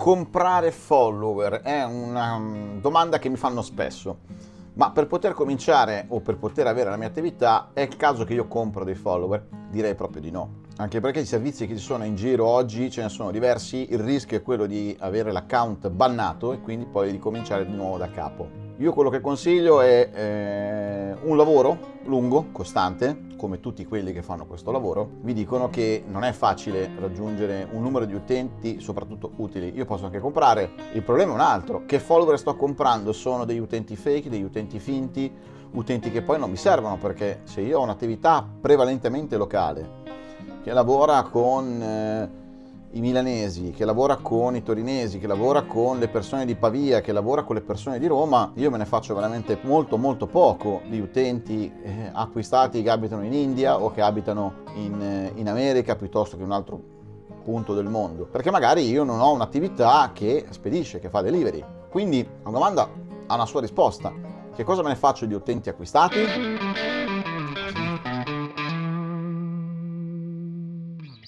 comprare follower è una mm, domanda che mi fanno spesso, ma per poter cominciare o per poter avere la mia attività è il caso che io compro dei follower? Direi proprio di no. Anche perché i servizi che ci sono in giro oggi ce ne sono diversi, il rischio è quello di avere l'account bannato e quindi poi di cominciare di nuovo da capo. Io quello che consiglio è eh, un lavoro lungo, costante, come tutti quelli che fanno questo lavoro, vi dicono che non è facile raggiungere un numero di utenti, soprattutto utili. Io posso anche comprare, il problema è un altro, che follower sto comprando? Sono degli utenti fake, degli utenti finti, utenti che poi non mi servono perché se io ho un'attività prevalentemente locale, che lavora con... Eh, i milanesi, che lavora con i torinesi, che lavora con le persone di Pavia, che lavora con le persone di Roma, io me ne faccio veramente molto molto poco di utenti eh, acquistati che abitano in India o che abitano in, eh, in America piuttosto che un altro punto del mondo, perché magari io non ho un'attività che spedisce, che fa delivery. Quindi la domanda ha una sua risposta. Che cosa me ne faccio di utenti acquistati?